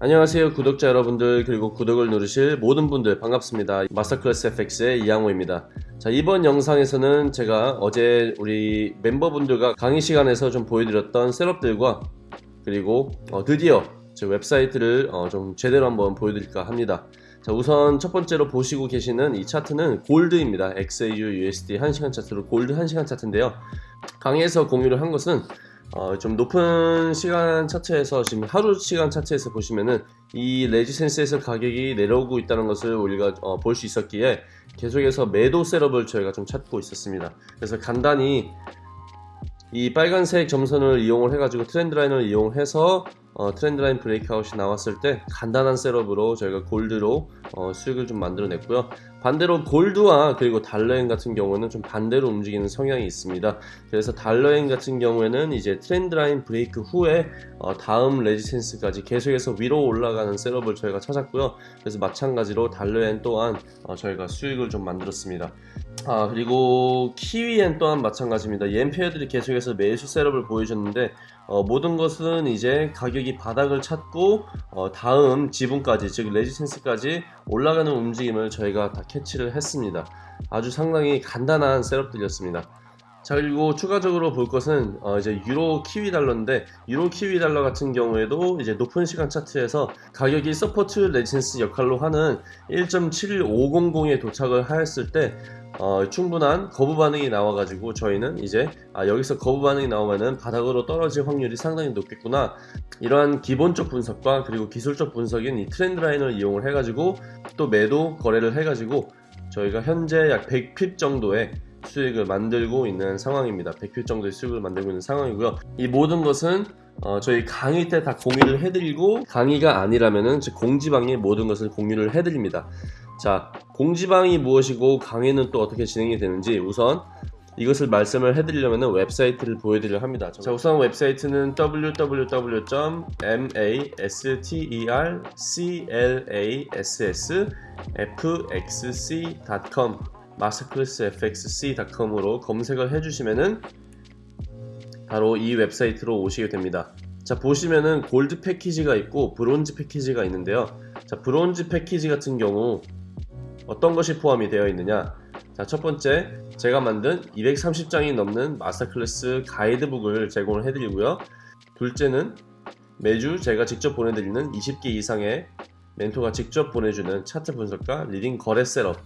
안녕하세요 구독자 여러분들 그리고 구독을 누르실 모든 분들 반갑습니다. 마스터클래스 FX의 이양호입니다. 자 이번 영상에서는 제가 어제 우리 멤버분들과 강의 시간에서 좀 보여드렸던 셋업들과 그리고 어, 드디어 제 웹사이트를 어, 좀 제대로 한번 보여드릴까 합니다. 자 우선 첫 번째로 보시고 계시는 이 차트는 골드입니다. XAU USD 1시간 차트로 골드 1시간 차트인데요. 강의에서 공유를 한 것은 어, 좀 높은 시간 차트에서 지금 하루 시간 차트에서 보시면은 이 resistance에서 가격이 내려오고 있다는 것을 우리가 어, 볼 수 있었기에 계속해서 매도 setup을 저희가 좀 찾고 있었습니다. 그래서 간단히 이 빨간색 점선을 이용을 해가지고 trend line을 이용해서 어, trend line breakout이 나왔을 때 간단한 setup으로 저희가 골드로 어, 수익을 좀 만들어냈고요. 반대로 골드와 그리고 달러엔 같은 경우는 좀 반대로 움직이는 성향이 있습니다. 그래서 달러엔 같은 경우에는 이제 trend line break 후에 어, 다음 resistance까지 계속해서 위로 올라가는 setup을 저희가 찾았고요. 그래서 마찬가지로 달러엔 또한 어, 저희가 수익을 좀 만들었습니다. 아 그리고 키위엔 또한 마찬가지입니다. 엔 pair들이 계속해서 매수 setup을 보여줬는데 어, 모든 것은 이제 가격이 바닥을 찾고 어, 다음 지점까지 즉 resistance까지 올라가는 움직임을 저희가 다 캐치를 했습니다. 아주 상당히 간단한 setup들이었습니다. 자 그리고 추가적으로 볼 것은 어 이제 유로 키위 달러인데 유로 키위 달러 같은 경우에도 이제 높은 시간 차트에서 가격이 support resistance 역할로 하는 1.7500에 도착을 하였을 때 어, 충분한 거부 반응이 나와가지고 저희는 이제 아, 여기서 거부 반응이 나오면은 바닥으로 떨어질 확률이 상당히 높겠구나. 이러한 기본적 분석과 그리고 기술적 분석인 이 trend line을 이용을 해가지고 또 매도 거래를 해가지고 저희가 현재 약 100핍 정도의 수익을 만들고 있는 상황입니다. 100핍 정도의 수익을 만들고 있는 상황이고요. 이 모든 것은 어, 저희 강의 때 다 공유를 해드리고 강의가 아니라면은 공지방에 모든 것을 공유를 해드립니다 자 공지방이 무엇이고 강의는 또 어떻게 진행이 되는지 우선 이것을 말씀을 해드리려면 웹사이트를 보여드리려 합니다. 자 우선 웹사이트는 www.masterclassfxc.com masterclassfxc.com으로 검색을 해주시면은 바로 이 웹사이트로 오시게 됩니다. 자 보시면은 골드 패키지가 있고 브론즈 패키지가 있는데요. 자 브론즈 패키지 같은 경우 어떤 것이 포함이 되어 있느냐? 자 첫 번째 제가 만든 230장이 넘는 마스터클래스 가이드북을 제공을 해드리고요. 둘째는 매주 제가 직접 보내드리는 20개 이상의 멘토가 직접 보내주는 차트 분석과 leading 거래 setup.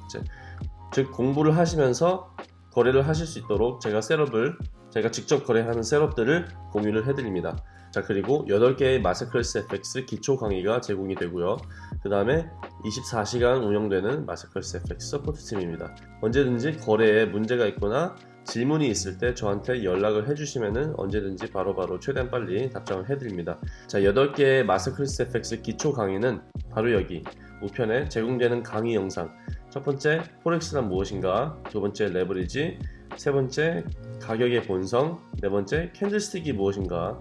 즉 공부를 하시면서 거래를 하실 수 있도록 제가 setup을 제가 직접 거래하는 setup들을 공유를 해드립니다. 자 그리고 8개의 Masterclass FX 기초 강의가 제공이 되고요. 그 다음에 24시간 운영되는 마스클래스 FX 서포트팀입니다. 언제든지 거래에 문제가 있거나 질문이 있을 때 저한테 연락을 해주시면 언제든지 바로바로 바로 최대한 빨리 답장을 해드립니다. 자 8개의 Masterclass FX 기초 강의는 바로 여기 우편에 제공되는 강의 영상. 첫 번째 Forex란 무엇인가? 두 번째 레버리지. 세 번째 가격의 본성. 네 번째 candlestick이 무엇인가?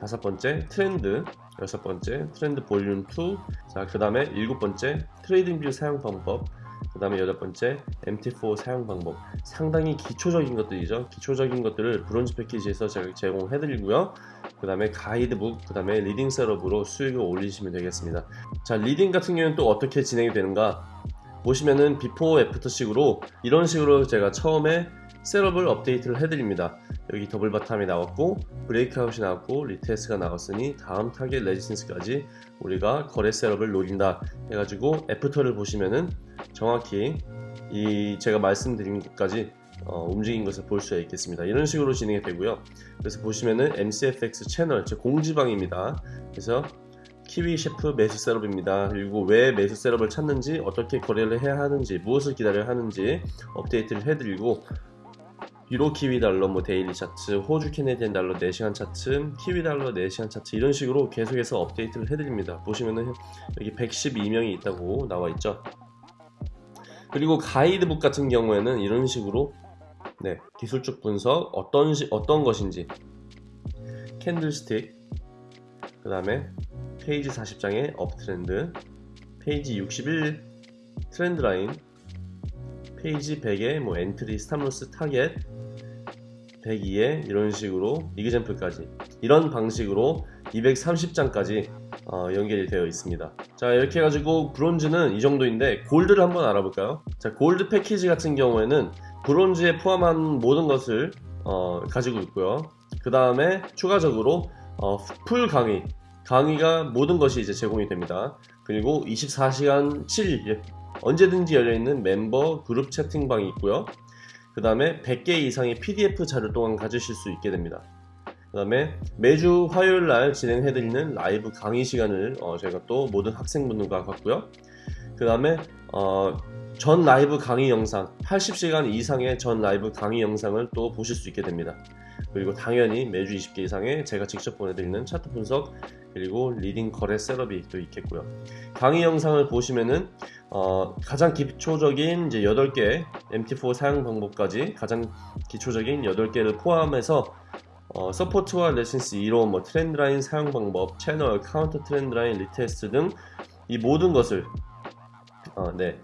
다섯 번째 트렌드 여섯 번째 trend volume 2 자 그 다음에 일곱 번째 TradingView 사용 방법. 그 다음에 여덟 번째 MT4 사용 방법. 상당히 기초적인 것들이죠. 기초적인 것들을 브론즈 패키지에서 제공해 드리고요. 그 다음에 가이드북 그 다음에 leading setup으로 수익을 올리시면 되겠습니다. 자 leading 같은 경우는 또 어떻게 진행이 되는가? 보시면은 before after 식으로 이런 식으로 제가 처음에 setup을 업데이트를 해드립니다. 여기 double bottom이 나왔고 breakout이 나왔고 retest가 나왔으니 다음 target resistance까지 우리가 거래 setup을 노린다 해가지고 after를 보시면은 정확히 이 제가 말씀드린 것까지 어, 움직인 것을 볼 수 있겠습니다. 이런 식으로 진행이 되고요. 그래서 보시면은 MCFX 채널 제 공지방입니다. 그래서 키위 CHF 매수 setup입니다. 그리고 왜 매수 setup을 찾는지 어떻게 거래를 해야 하는지 무엇을 기다려야 하는지 업데이트를 해드리고 유로 키위 달러 뭐 daily 차트 호주 Canadian 달러 4시간 차트 키위 달러 4시간 차트 이런 식으로 계속해서 업데이트를 해드립니다. 보시면은 여기 112명이 있다고 나와 있죠? 그리고 가이드북 같은 경우에는 이런 식으로 네 기술적 분석 어떤 시, 어떤 것인지 candlestick 그 다음에 페이지 40장의 uptrend 페이지 61 trend line 페이지 100에 뭐 entry stop loss target 102에 이런 식으로 example까지 이런 방식으로 230장까지 어, 연결이 되어 있습니다. 자 이렇게 해가지고 브론즈는 이 정도인데 골드를 한번 알아볼까요? 자 골드 패키지 같은 경우에는 브론즈에 포함한 모든 것을 어, 가지고 있고요. 그 다음에 추가적으로 어, 풀 강의 강의가 모든 것이 이제 제공이 됩니다. 그리고 24시간 7일 언제든지 열려있는 멤버 그룹 채팅방이 있고요. 그 다음에 100개 이상의 PDF 자료 또한 가지실 수 있게 됩니다. 그 다음에 매주 화요일 날 진행해드리는 라이브 강의 시간을 어, 저희가 또 모든 학생분들과 갖고요. 그 다음에 어, 전 라이브 강의 영상 80시간 이상의 전 라이브 강의 영상을 또 보실 수 있게 됩니다. 그리고 당연히 매주 20개 이상의 제가 직접 보내드리는 차트 분석 그리고 leading 거래 setup이 또 있겠고요. 강의 영상을 보시면은 어, 가장 기초적인 이제 8개 MT4 사용 방법까지 가장 기초적인 8개를 포함해서 어, support와 resistance 이론, 뭐 trend line 사용 방법, 채널, counter trend line retest 등 이 모든 것을 어, 네.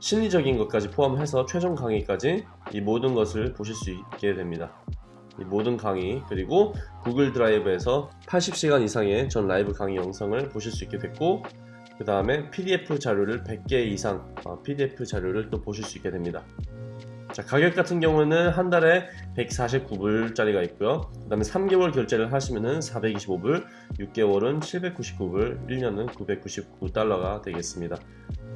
심리적인 것까지 포함해서 최종 강의까지 이 모든 것을 보실 수 있게 됩니다. 이 모든 강의 그리고 구글 드라이브에서 80시간 이상의 전 라이브 강의 영상을 보실 수 있게 됐고 그 다음에 PDF 자료를 100개 이상 어, PDF 자료를 또 보실 수 있게 됩니다. 자 가격 같은 경우는 한 달에 149불짜리가 있고요. 그 다음에 3개월 결제를 하시면은 425불 6개월은 799불 1년은 999달러가 되겠습니다.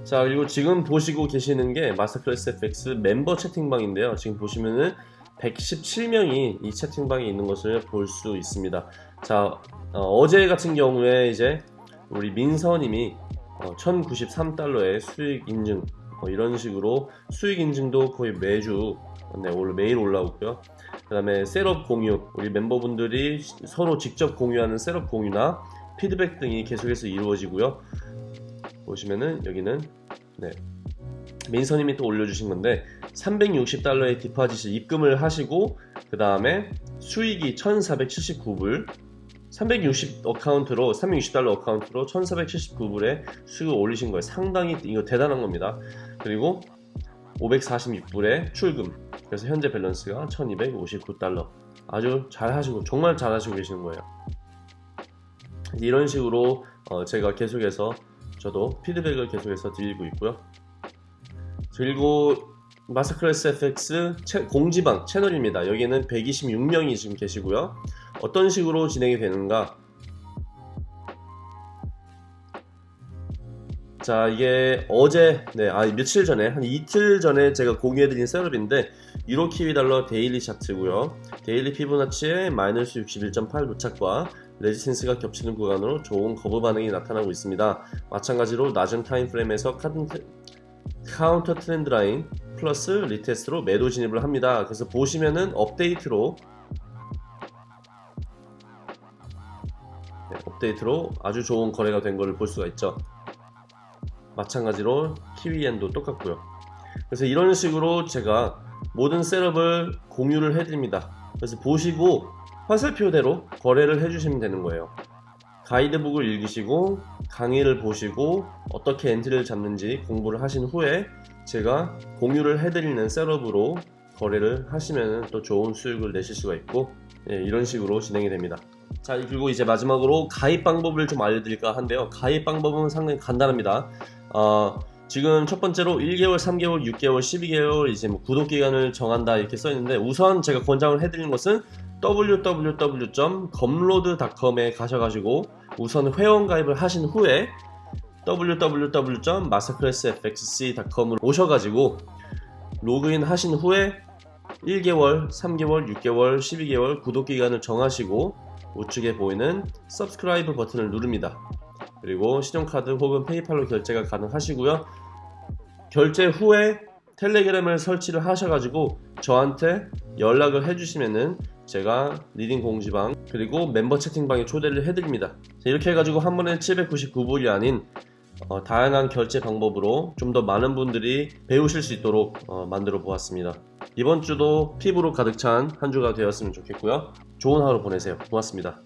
자 그리고 지금 보시고 계시는 게 마스터클래스 FX 멤버 채팅방인데요. 지금 보시면은 117명이 이 채팅방에 있는 것을 볼 수 있습니다 자 어, 제 같은 경우에 이제 우리 민서님이 어, 1093달러의 수익 인증 뭐 이런 식으로 수익 인증도 거의 매주 네, 매일 올라오고요. 그 다음에 setup 공유, 우리 멤버분들이 서로 직접 공유하는 setup 공유나 피드백 등이 계속해서 이루어지고요. 보시면은 여기는 네, 민서님이 또 올려주신 건데 360달러의 deposit을 입금을 하시고 그 다음에 수익이 1479불 360 account로 360달러 account로 1479불에 수익을 올리신 거예요. 상당히 이거 대단한 겁니다. 그리고 546불에 출금. 그래서 현재 밸런스가 1259달러. 아주 잘 하시고 정말 잘 하시고 계시는 거예요. 이런 식으로 어 제가 계속해서 저도 피드백을 계속해서 드리고 있고요. 그리고 마스크레스 FX 공지방 채널입니다. 여기는 126명이 지금 계시고요. 어떤 식으로 진행이 되는가? 자 이게 어제 네, 아 며칠 전에 한 이틀 전에 제가 공유해드린 setup인데 유로 키위 달러 daily 차트고요. daily 피보나치의 마이너스 61.8 도착과 resistance가 겹치는 구간으로 좋은 거부 반응이 나타나고 있습니다. 마찬가지로 낮은 time frame에서 counter trend line 플러스 retest로 매도 진입을 합니다. 그래서 보시면은 업데이트로 네, 업데이트로 아주 좋은 거래가 된 것을 볼 수가 있죠. 마찬가지로 키위엔도 똑같고요. 그래서 이런 식으로 제가 모든 setup을 공유를 해드립니다. 그래서 보시고 화살표대로 거래를 해주시면 되는 거예요. 가이드북을 읽으시고 강의를 보시고 어떻게 entry를 잡는지 공부를 하신 후에 제가 공유를 해드리는 setup으로 거래를 하시면 또 좋은 수익을 내실 수가 있고 예, 이런 식으로 진행이 됩니다. 자 그리고 이제 마지막으로 가입 방법을 좀 알려드릴까 한데요. 가입 방법은 상당히 간단합니다. 어, 지금 첫 번째로 1개월, 3개월, 6개월, 12개월 이제 뭐 구독 기간을 정한다 이렇게 써 있는데 우선 제가 권장을 해드리는 것은 www.검로드.com에 가셔가지고 우선 회원 가입을 하신 후에 www.masterclassfxc.com으로 오셔가지고 로그인 하신 후에 1개월, 3개월, 6개월, 12개월 구독 기간을 정하시고 우측에 보이는 subscribe 버튼을 누릅니다. 그리고 신용카드 혹은 페이팔로 결제가 가능하시고요. 결제 후에 텔레그램을 설치를 하셔가지고 저한테 연락을 해주시면은 제가 leading 공지방 그리고 멤버 채팅방에 초대를 해드립니다. 이렇게 해가지고 한 번에 799불이 아닌 어, 다양한 결제 방법으로 좀 더 많은 분들이 배우실 수 있도록 어, 만들어 보았습니다. 이번 주도 피부로 가득 찬 한 주가 되었으면 좋겠고요. 좋은 하루 보내세요. 고맙습니다.